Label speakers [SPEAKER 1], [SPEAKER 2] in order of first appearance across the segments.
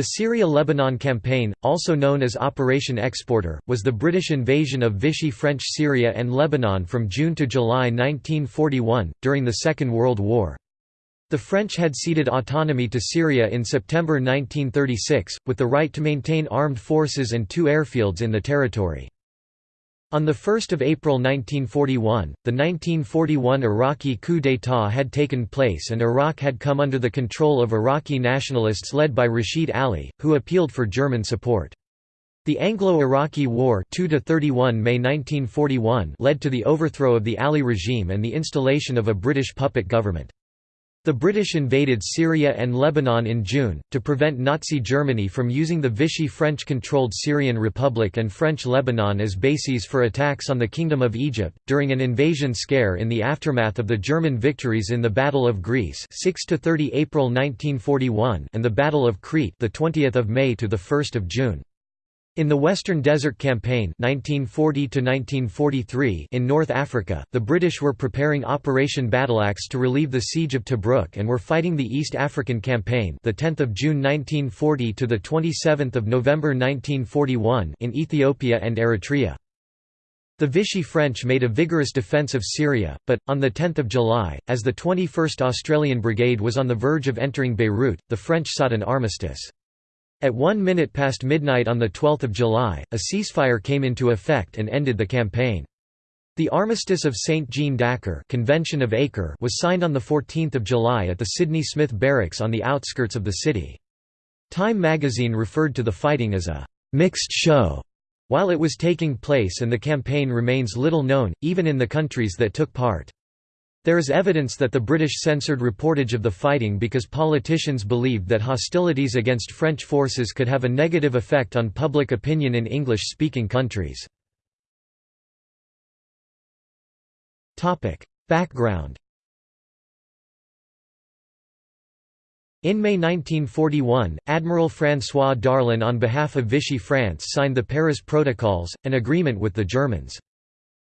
[SPEAKER 1] The Syria–Lebanon campaign, also known as Operation Exporter, was the British invasion of Vichy French Syria and Lebanon from June to July 1941, during the Second World War. The French had ceded autonomy to Syria in September 1936, with the right to maintain armed forces and two airfields in the territory. On 1 April 1941, the 1941 Iraqi coup d'état had taken place and Iraq had come under the control of Iraqi nationalists led by Rashid Ali, who appealed for German support. The Anglo-Iraqi War 2 May 1941 led to the overthrow of the Ali regime and the installation of a British puppet government. The British invaded Syria and Lebanon in June, to prevent Nazi Germany from using the Vichy French-controlled Syrian Republic and French Lebanon as bases for attacks on the Kingdom of Egypt, during an invasion scare in the aftermath of the German victories in the Battle of Greece 6 30 April 1941 and the Battle of Crete the 20th of May to the 1st of June. In the Western Desert Campaign 1940 in North Africa, the British were preparing Operation Battleaxe to relieve the siege of Tobruk and were fighting the East African Campaign the 10th of June 1940 to the 27th of November 1941 in Ethiopia and Eritrea. The Vichy French made a vigorous defence of Syria, but, on 10 July, as the 21st Australian Brigade was on the verge of entering Beirut, the French sought an armistice. At one minute past midnight on 12 July, a ceasefire came into effect and ended the campaign. The Armistice of St. Jean d'Acre Convention of Acre was signed on 14 July at the Sidney Smith Barracks on the outskirts of the city. Time magazine referred to the fighting as a «mixed show» while it was taking place and the campaign remains little known, even in the countries that took part. There is evidence that the British censored reportage of the fighting because politicians believed that hostilities against French forces could have a negative effect on public opinion in English-speaking countries. Background In May 1941, Admiral François Darlan on behalf of Vichy France signed the Paris Protocols, an agreement with the Germans.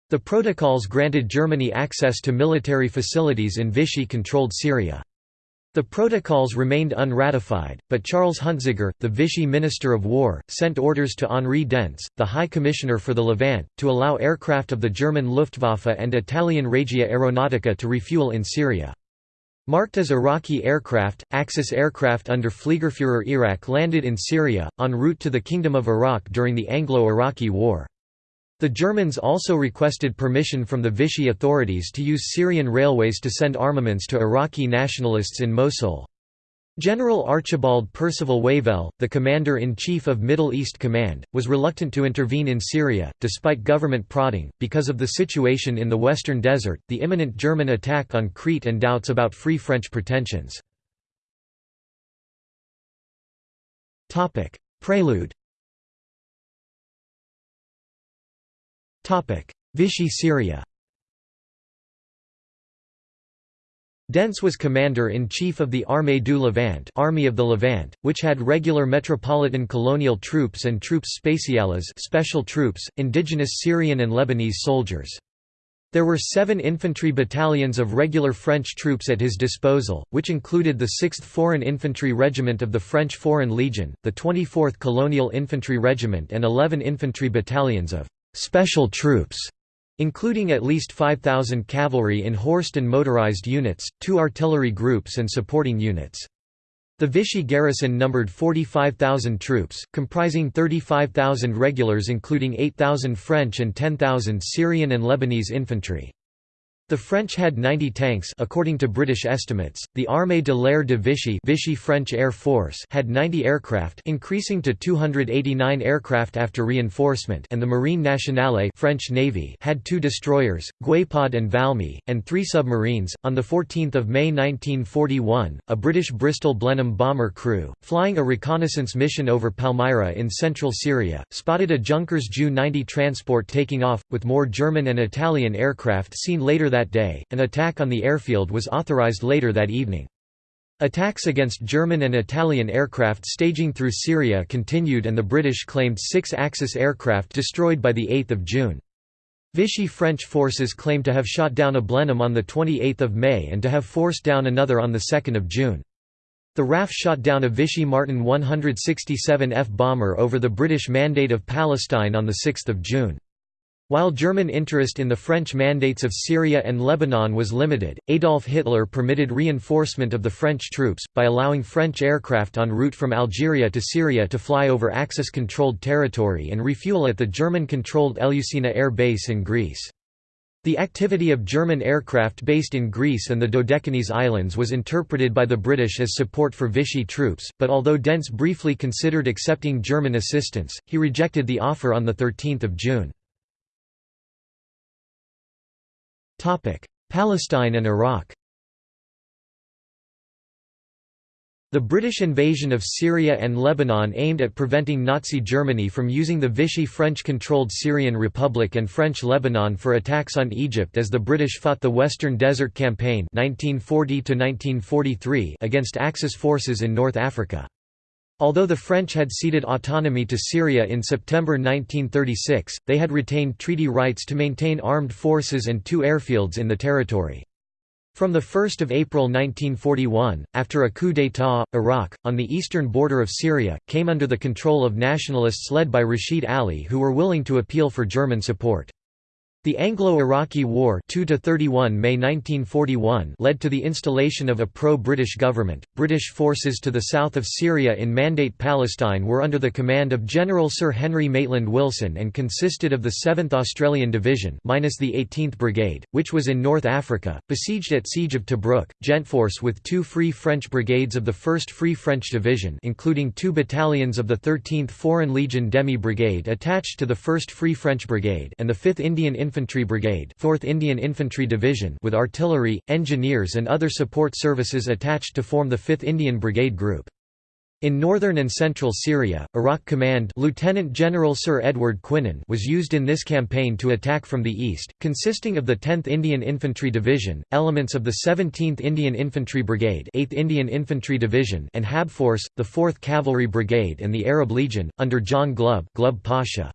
[SPEAKER 1] The protocols granted Germany access to military facilities in Vichy-controlled Syria. The protocols remained unratified, but Charles Huntziger, the Vichy Minister of War, sent orders to Henri Dentz, the High Commissioner for the Levant, to allow aircraft of the German Luftwaffe and Italian Regia Aeronautica to refuel in Syria. Marked as Iraqi aircraft, Axis aircraft under Fliegerführer Iraq landed in Syria, en route to the Kingdom of Iraq during the Anglo-Iraqi War. The Germans also requested permission from the Vichy authorities to use Syrian railways to send armaments to Iraqi nationalists in Mosul. General Archibald Percival Wavell, the commander-in-chief of Middle East Command, was reluctant to intervene in Syria, despite government prodding, because of the situation in the Western Desert, the imminent German attack on Crete and doubts about Free French pretensions. Prelude Vichy Syria Dentz was commander-in-chief of the Armée du Levant Army of the Levant, which had regular metropolitan colonial troops and troops spéciales special troops, indigenous Syrian and Lebanese soldiers. There were seven infantry battalions of regular French troops at his disposal, which included the 6th Foreign Infantry Regiment of the French Foreign Legion, the 24th Colonial Infantry Regiment and 11 infantry battalions of special troops, including at least 5,000 cavalry in horsed and motorized units, two artillery groups and supporting units. The Vichy garrison numbered 45,000 troops, comprising 35,000 regulars including 8,000 French and 10,000 Syrian and Lebanese infantry. The French had 90 tanks according to British estimates. The Armée de l'air de Vichy, Vichy French Air Force had 90 aircraft, increasing to 289 aircraft after reinforcement, and the Marine Nationale French Navy had two destroyers, Guépard and Valmy, and three submarines. On the 14th of May 1941, a British Bristol Blenheim bomber crew, flying a reconnaissance mission over Palmyra in central Syria, spotted a Junkers Ju-90 transport taking off, with more German and Italian aircraft seen later that day. An attack on the airfield was authorized later that evening. Attacks against German and Italian aircraft staging through Syria continued and the British claimed six Axis aircraft destroyed by 8 June. Vichy French forces claimed to have shot down a Blenheim on 28 May and to have forced down another on 2 June. The RAF shot down a Vichy Martin 167F bomber over the British Mandate of Palestine on 6 June. While German interest in the French mandates of Syria and Lebanon was limited, Adolf Hitler permitted reinforcement of the French troops, by allowing French aircraft en route from Algeria to Syria to fly over Axis-controlled territory and refuel at the German-controlled Eleusis air base in Greece. The activity of German aircraft based in Greece and the Dodecanese Islands was interpreted by the British as support for Vichy troops, but although Dentz briefly considered accepting German assistance, he rejected the offer on 13 June. Palestine and Iraq The British invasion of Syria and Lebanon aimed at preventing Nazi Germany from using the Vichy French-controlled Syrian Republic and French Lebanon for attacks on Egypt as the British fought the Western Desert Campaign 1940 against Axis forces in North Africa. Although the French had ceded autonomy to Syria in September 1936, they had retained treaty rights to maintain armed forces and two airfields in the territory. From 1 April 1941, after a coup d'état, Iraq, on the eastern border of Syria, came under the control of nationalists led by Rashid Ali who were willing to appeal for German support. The Anglo-Iraqi War 2 31 May 1941 led to the installation of a pro-British government. British forces to the south of Syria in Mandate Palestine were under the command of General Sir Henry Maitland Wilson and consisted of the 7th Australian Division minus the 18th Brigade, which was in North Africa, besieged at Siege of Tobruk, Gentforce with two Free French brigades of the 1st Free French Division including two battalions of the 13th Foreign Legion Demi Brigade attached to the 1st Free French Brigade and the 5th Indian Infantry Infantry Brigade 4th Indian Infantry Division with artillery, engineers and other support services attached to form the 5th Indian Brigade Group. In northern and central Syria, Iraq Command Lieutenant General Sir Edward Quinan was used in this campaign to attack from the east, consisting of the 10th Indian Infantry Division, elements of the 17th Indian Infantry Brigade 8th Indian Infantry Division and Habforce, the 4th Cavalry Brigade and the Arab Legion, under John Glubb, Glubb Pasha.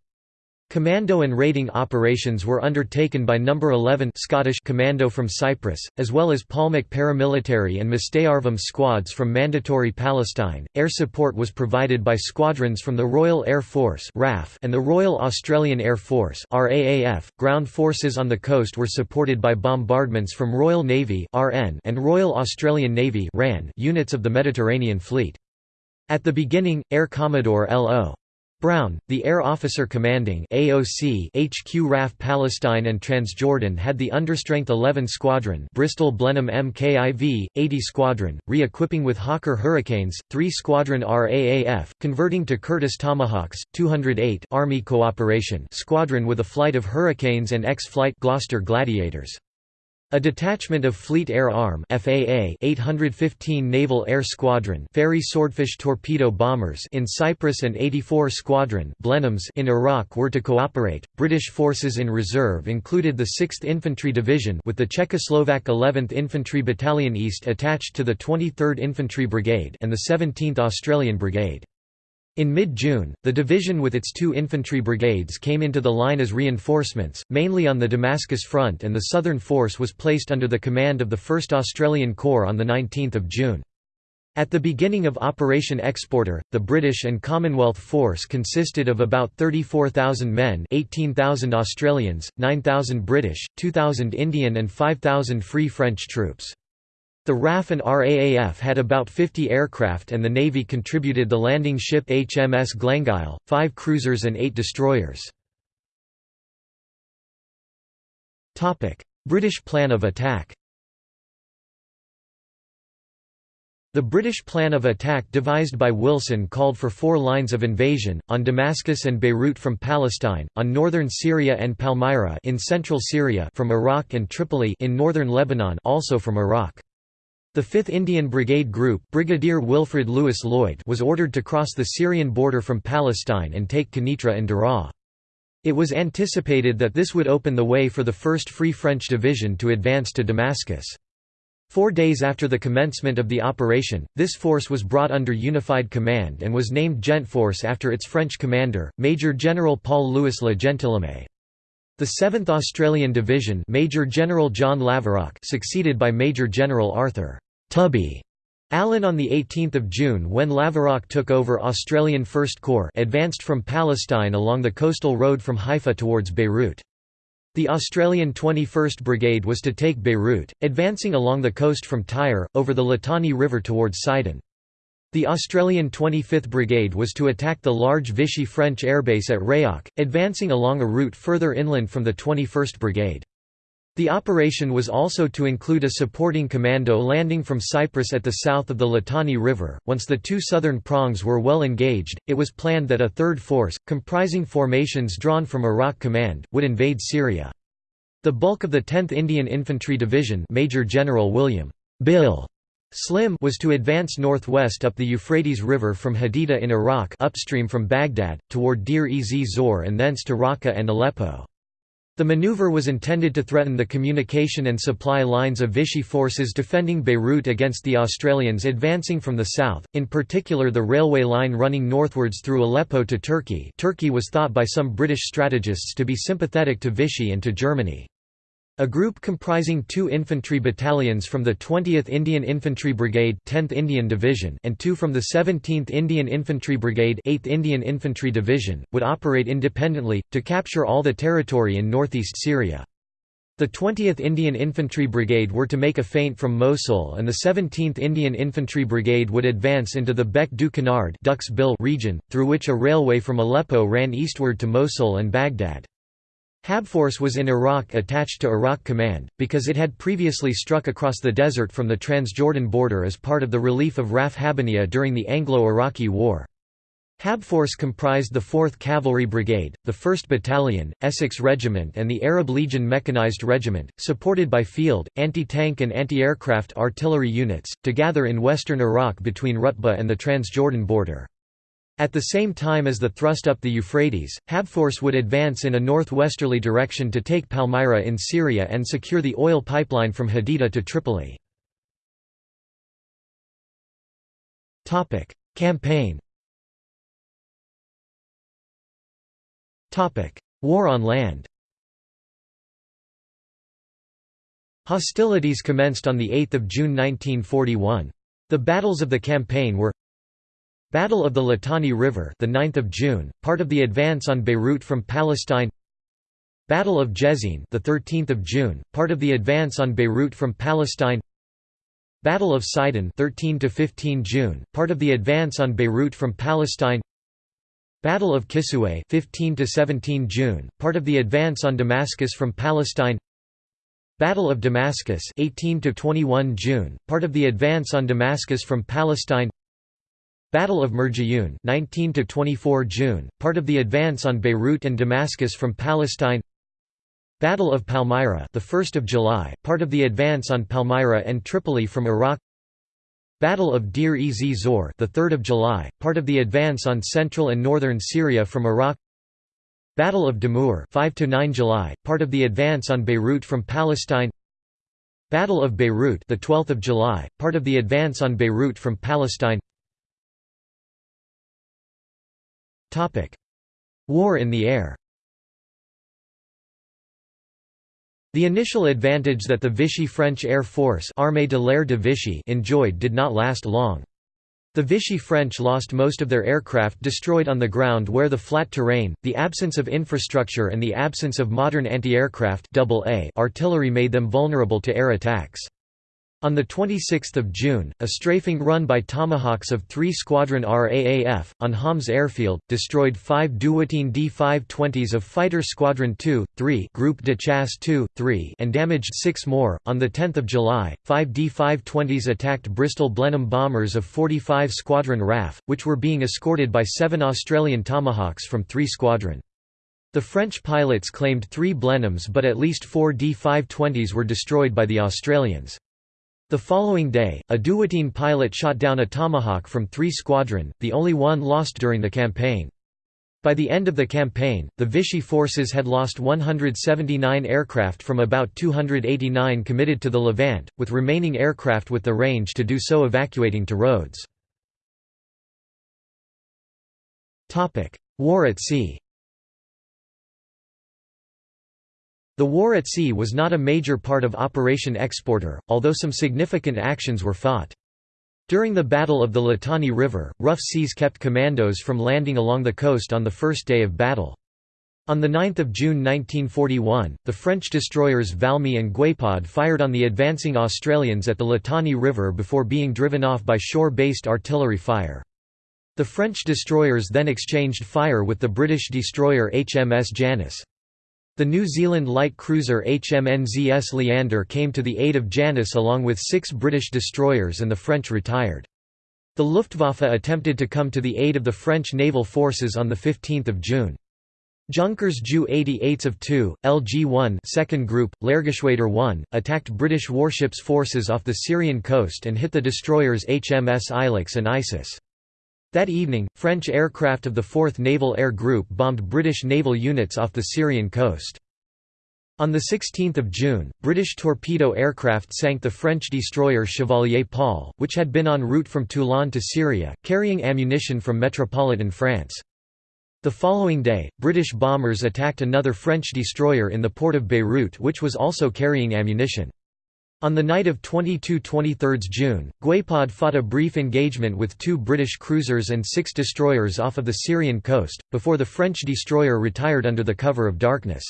[SPEAKER 1] Commando and raiding operations were undertaken by No. 11 Scottish Commando from Cyprus, as well as Palmach paramilitary and Mista'arvim squads from Mandatory Palestine. Air support was provided by squadrons from the Royal Air Force (RAF) and the Royal Australian Air Force (RAAF). Ground forces on the coast were supported by bombardments from Royal Navy (RN) and Royal Australian Navy (RAN) units of the Mediterranean Fleet. At the beginning, Air Commodore L.O. Brown, the air officer commanding AOC HQ RAF Palestine and Transjordan had the understrength 11 Squadron Bristol Blenheim MKIV, 80 Squadron, re-equipping with Hawker Hurricanes, 3 Squadron RAAF, converting to Curtiss Tomahawks, 208 Army Cooperation Squadron with a flight of Hurricanes and X-Flight Gloster Gladiators. A detachment of Fleet Air Arm FAA 815 Naval Air Squadron Fairey Swordfish torpedo bombers in Cyprus and 84 Squadron Blenheims in Iraq were to cooperate. British forces in reserve included the 6th Infantry Division with the Czechoslovak 11th Infantry Battalion East attached to the 23rd Infantry Brigade and the 17th Australian Brigade. In mid-June, the division with its two infantry brigades came into the line as reinforcements, mainly on the Damascus front and the southern force was placed under the command of the 1st Australian Corps on 19 June. At the beginning of Operation Exporter, the British and Commonwealth force consisted of about 34,000 men 18,000 Australians, 9,000 British, 2,000 Indian and 5,000 Free French troops. The RAF and RAAF had about 50 aircraft and the Navy contributed the landing ship HMS Glengyle, five cruisers and eight destroyers. British plan of attack The British plan of attack devised by Wilson called for four lines of invasion, on Damascus and Beirut from Palestine, on northern Syria and Palmyra in central Syria from Iraq and Tripoli in northern Lebanon also from Iraq. The 5th Indian Brigade Group Brigadier Wilfred Lewis Lloyd was ordered to cross the Syrian border from Palestine and take Quneitra and Daraa. It was anticipated that this would open the way for the 1st Free French Division to advance to Damascus. Four days after the commencement of the operation, this force was brought under unified command and was named Gentforce after its French commander, Major General Paul-Louis Le Gentilhomme. The 7th Australian Division Major General John Laverack succeeded by Major General Arthur Tubby Allen on 18 June when Laverack took over Australian First Corps advanced from Palestine along the coastal road from Haifa towards Beirut. The Australian 21st Brigade was to take Beirut, advancing along the coast from Tyre, over the Litani River towards Sidon. The Australian 25th Brigade was to attack the large Vichy French airbase at Rayak, advancing along a route further inland from the 21st Brigade. The operation was also to include a supporting commando landing from Cyprus at the south of the Litani River. Once the two southern prongs were well engaged, it was planned that a third force, comprising formations drawn from Iraq Command, would invade Syria. The bulk of the 10th Indian Infantry Division Major General William Bill Slim was to advance northwest up the Euphrates River from Haditha in Iraq upstream from Baghdad, toward Deir-ez-Zor and thence to Raqqa and Aleppo. The maneuver was intended to threaten the communication and supply lines of Vichy forces defending Beirut against the Australians advancing from the south, in particular the railway line running northwards through Aleppo to Turkey Turkey was thought by some British strategists to be sympathetic to Vichy and to Germany. A group comprising two infantry battalions from the 20th Indian Infantry Brigade 10th Indian Division and two from the 17th Indian Infantry Brigade 8th Indian Infantry Division, would operate independently, to capture all the territory in northeast Syria. The 20th Indian Infantry Brigade were to make a feint from Mosul and the 17th Indian Infantry Brigade would advance into the Bec du Canard region, through which a railway from Aleppo ran eastward to Mosul and Baghdad. Habforce was in Iraq attached to Iraq Command, because it had previously struck across the desert from the Transjordan border as part of the relief of RAF Habbaniya during the Anglo-Iraqi War. Habforce comprised the 4th Cavalry Brigade, the 1st Battalion, Essex Regiment and the Arab Legion Mechanized Regiment, supported by field, anti-tank and anti-aircraft artillery units, to gather in western Iraq between Rutba and the Transjordan border. At the same time as the thrust up the Euphrates, Habforce would advance in a northwesterly direction to take Palmyra in Syria and secure the oil pipeline from Haditha to Tripoli. Campaign War on land Hostilities commenced on 8 June 1941. The battles of the campaign were Battle of the Litani River, the 9th of June, part of the advance on Beirut from Palestine. Battle of Jezzine, the 13th of June, part of the advance on Beirut from Palestine. Battle of Sidon, 13 to 15 June, part of the advance on Beirut from Palestine. Battle of Kisweh, 15 to 17 June, part of the advance on Damascus from Palestine. Battle of Damascus, 18 to 21 June, part of the advance on Damascus from Palestine. Battle of Murjiyun 19 to 24 June, part of the advance on Beirut and Damascus from Palestine. Battle of Palmyra, the 1st of July, part of the advance on Palmyra and Tripoli from Iraq. Battle of Deir ez Zor, the 3rd of July, part of the advance on central and northern Syria from Iraq. Battle of Damour, 5 to 9 July, part of the advance on Beirut from Palestine. Battle of Beirut, the 12th of July, part of the advance on Beirut from Palestine. War in the air The initial advantage that the Vichy French Air Force Armée de l'Air de Vichy enjoyed did not last long. The Vichy French lost most of their aircraft destroyed on the ground where the flat terrain, the absence of infrastructure and the absence of modern anti-aircraft artillery made them vulnerable to air attacks. On 26 June, a strafing run by Tomahawks of 3 Squadron RAAF, on Homs Airfield, destroyed five Dewoitine D-520s of Fighter Squadron 2, 3 Group de Chasse 2, 3 and damaged six more. On 10 July, five D-520s attacked Bristol Blenheim bombers of 45 Squadron RAF, which were being escorted by seven Australian Tomahawks from 3 Squadron. The French pilots claimed three Blenheims but at least four D-520s were destroyed by the Australians. The following day, a Dewoitine pilot shot down a Tomahawk from 3 Squadron, the only one lost during the campaign. By the end of the campaign, the Vichy forces had lost 179 aircraft from about 289 committed to the Levant, with remaining aircraft with the range to do so evacuating to Rhodes. War at sea The war at sea was not a major part of Operation Exporter, although some significant actions were fought. During the Battle of the Litani River, rough seas kept commandos from landing along the coast on the first day of battle. On 9 June 1941, the French destroyers Valmy and Guépard fired on the advancing Australians at the Litani River before being driven off by shore-based artillery fire. The French destroyers then exchanged fire with the British destroyer HMS Janus. The New Zealand light cruiser HMNZS Leander came to the aid of Janus along with six British destroyers and the French retired. The Luftwaffe attempted to come to the aid of the French naval forces on 15 June. Junkers Ju 88s of 2, LG-1 second group, Lehrgeschwader 1, attacked British warships forces off the Syrian coast and hit the destroyers HMS Ilex and Isis. That evening, French aircraft of the 4th Naval Air Group bombed British naval units off the Syrian coast. On 16 June, British torpedo aircraft sank the French destroyer Chevalier Paul, which had been en route from Toulon to Syria, carrying ammunition from metropolitan France. The following day, British bombers attacked another French destroyer in the port of Beirut which was also carrying ammunition. On the night of 22–23 June, Guépard fought a brief engagement with two British cruisers and six destroyers off of the Syrian coast, before the French destroyer retired under the cover of darkness.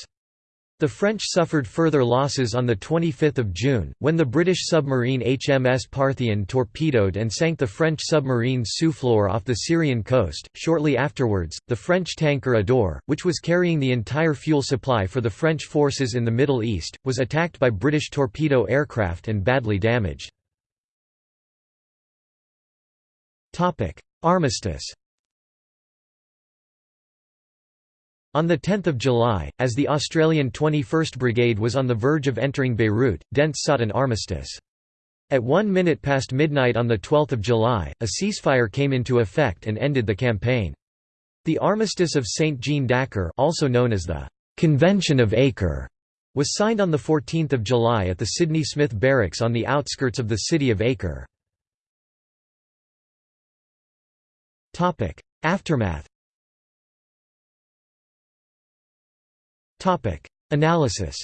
[SPEAKER 1] The French suffered further losses on 25 June, when the British submarine HMS Parthian torpedoed and sank the French submarine Souffleur off the Syrian coast. Shortly afterwards, the French tanker Adour, which was carrying the entire fuel supply for the French forces in the Middle East, was attacked by British torpedo aircraft and badly damaged. Armistice On 10 July, as the Australian 21st Brigade was on the verge of entering Beirut, Dentz sought an armistice. At one minute past midnight on 12 July, a ceasefire came into effect and ended the campaign. The Armistice of St. Jean d'Acre also known as the Convention of Acre was signed on 14 July at the Sidney Smith Barracks on the outskirts of the city of Acre. Aftermath Analysis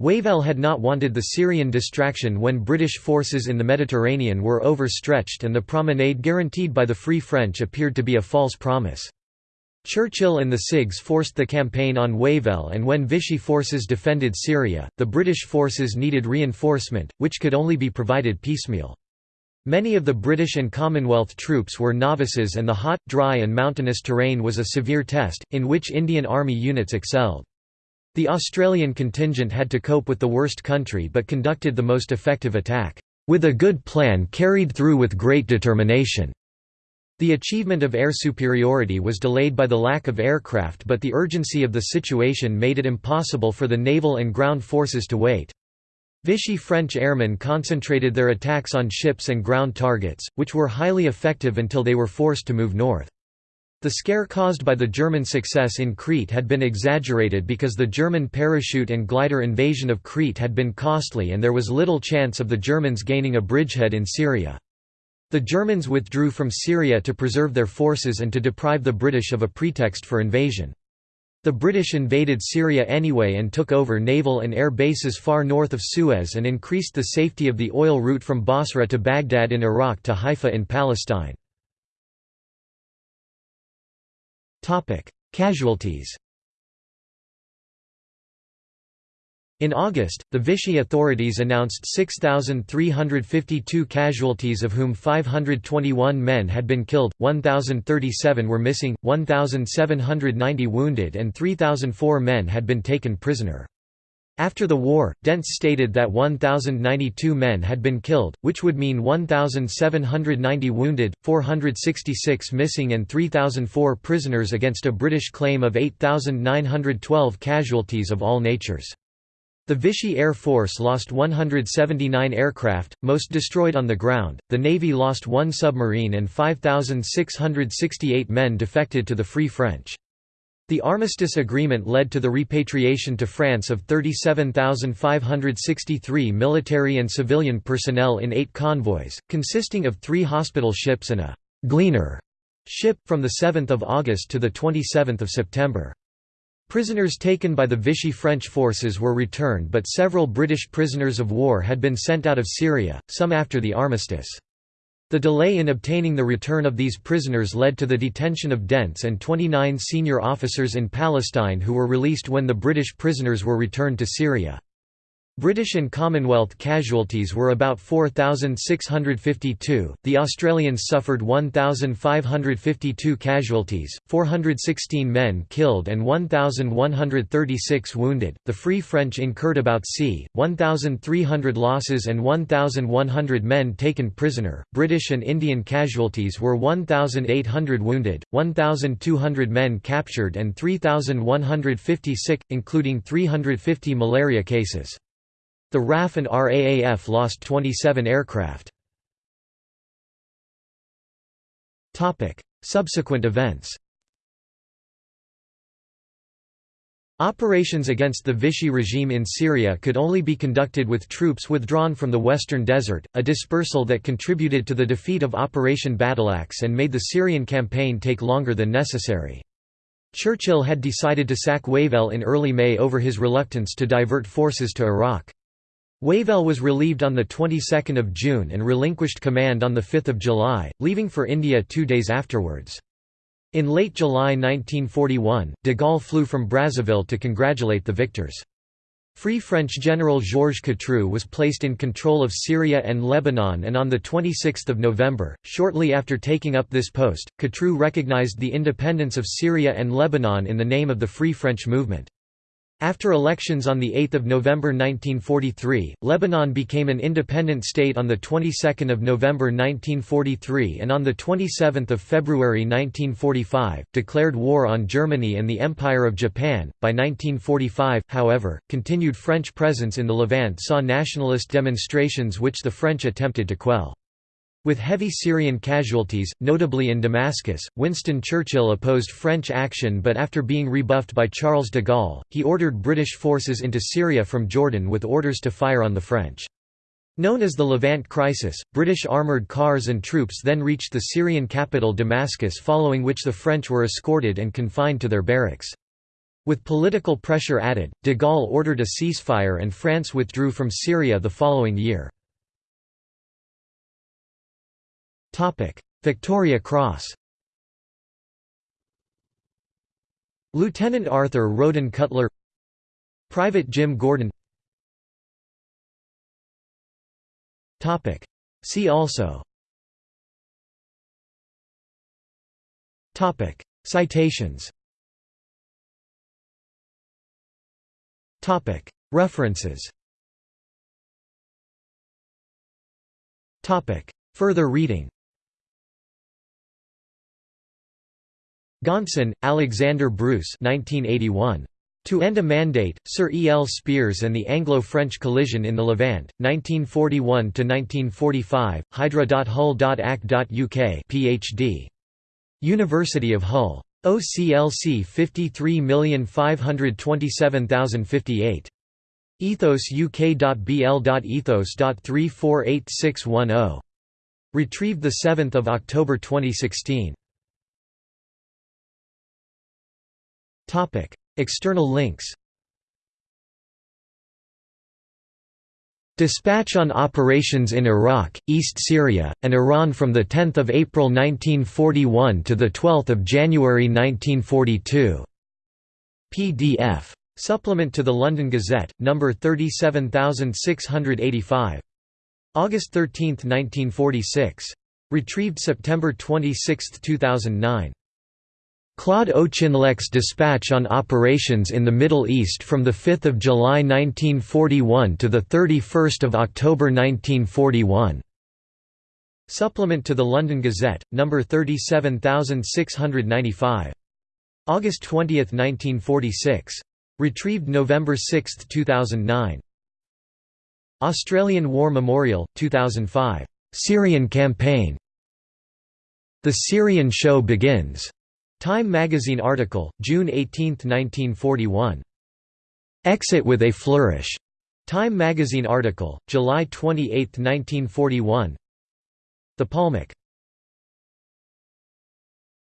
[SPEAKER 1] Wavell had not wanted the Syrian distraction when British forces in the Mediterranean were overstretched and the promenade guaranteed by the Free French appeared to be a false promise. Churchill and the CIGS forced the campaign on Wavell and when Vichy forces defended Syria, the British forces needed reinforcement, which could only be provided piecemeal. Many of the British and Commonwealth troops were novices and the hot, dry and mountainous terrain was a severe test, in which Indian Army units excelled. The Australian contingent had to cope with the worst country but conducted the most effective attack, "...with a good plan carried through with great determination." The achievement of air superiority was delayed by the lack of aircraft but the urgency of the situation made it impossible for the naval and ground forces to wait. Vichy French airmen concentrated their attacks on ships and ground targets, which were highly effective until they were forced to move north. The scare caused by the German success in Crete had been exaggerated because the German parachute and glider invasion of Crete had been costly and there was little chance of the Germans gaining a bridgehead in Syria. The Germans withdrew from Syria to preserve their forces and to deprive the British of a pretext for invasion. The British invaded Syria anyway and took over naval and air bases far north of Suez and increased the safety of the oil route from Basra to Baghdad in Iraq to Haifa in Palestine. Casualties In August, the Vichy authorities announced 6,352 casualties of whom 521 men had been killed, 1,037 were missing, 1,790 wounded and 3,004 men had been taken prisoner. After the war, Dentz stated that 1,092 men had been killed, which would mean 1,790 wounded, 466 missing and 3,004 prisoners against a British claim of 8,912 casualties of all natures. The Vichy Air Force lost 179 aircraft, most destroyed on the ground, the Navy lost one submarine and 5,668 men defected to the Free French. The armistice agreement led to the repatriation to France of 37,563 military and civilian personnel in eight convoys, consisting of three hospital ships and a «gleaner» ship, from 7 August to 27 September. Prisoners taken by the Vichy French forces were returned but several British prisoners of war had been sent out of Syria, some after the armistice. The delay in obtaining the return of these prisoners led to the detention of Dentz and 29 senior officers in Palestine who were released when the British prisoners were returned to Syria. British and Commonwealth casualties were about 4,652, the Australians suffered 1,552 casualties, 416 men killed and 1,136 wounded, the Free French incurred about c. 1,300 losses and 1,100 men taken prisoner, British and Indian casualties were 1,800 wounded, 1,200 men captured and 3,150 sick, including 350 malaria cases. The RAF and RAAF lost 27 aircraft. Subsequent events Operations against the Vichy regime in Syria could only be conducted with troops withdrawn from the Western Desert, a dispersal that contributed to the defeat of Operation Battleaxe and made the Syrian campaign take longer than necessary. Churchill had decided to sack Wavell in early May over his reluctance to divert forces to Iraq. Wavell was relieved on the 22nd of June and relinquished command on the 5th of July, leaving for India two days afterwards. In late July 1941, de Gaulle flew from Brazzaville to congratulate the victors. Free French General Georges Catroux was placed in control of Syria and Lebanon and on 26 November, shortly after taking up this post, Catroux recognized the independence of Syria and Lebanon in the name of the Free French movement. After elections on 8 November 1943, Lebanon became an independent state on the 22nd of November 1943 and on the 27th of February 1945 declared war on Germany and the Empire of Japan. By 1945, however, continued French presence in the Levant saw nationalist demonstrations which the French attempted to quell. With heavy Syrian casualties, notably in Damascus, Winston Churchill opposed French action but after being rebuffed by Charles de Gaulle, he ordered British forces into Syria from Jordan with orders to fire on the French. Known as the Levant Crisis, British armoured cars and troops then reached the Syrian capital Damascus following which the French were escorted and confined to their barracks. With political pressure added, de Gaulle ordered a ceasefire and France withdrew from Syria the following year. Victoria Cross Lieutenant Arthur Roden Cutler Private Jim Gordon See also Citations References Further reading Gaunson, Alexander Bruce 1981. To End a Mandate, Sir E. L. Spears and the Anglo-French Collision in the Levant, 1941–1945, hydra.hull.ac.uk PhD. University of Hull. OCLC 53527058. Ethos ethos.uk.bl.ethos.348610. Retrieved 7 October 2016. Topic: External links. Dispatch on operations in Iraq, East Syria, and Iran from 10 April 1941 to 12 January 1942. PDF. Supplement to the London Gazette, No. 37685. August 13, 1946. Retrieved September 26, 2009. Claude Auchinleck's dispatch on operations in the Middle East from 5 July 1941 to 31 October 1941. Supplement to the London Gazette, No. 37695. August 20, 1946. Retrieved November 6, 2009. Australian War Memorial, 2005. Syrian Campaign. The Syrian Show Begins. Time magazine article, June 18, 1941. Exit with a flourish. Time magazine article, July 28, 1941. The Palmach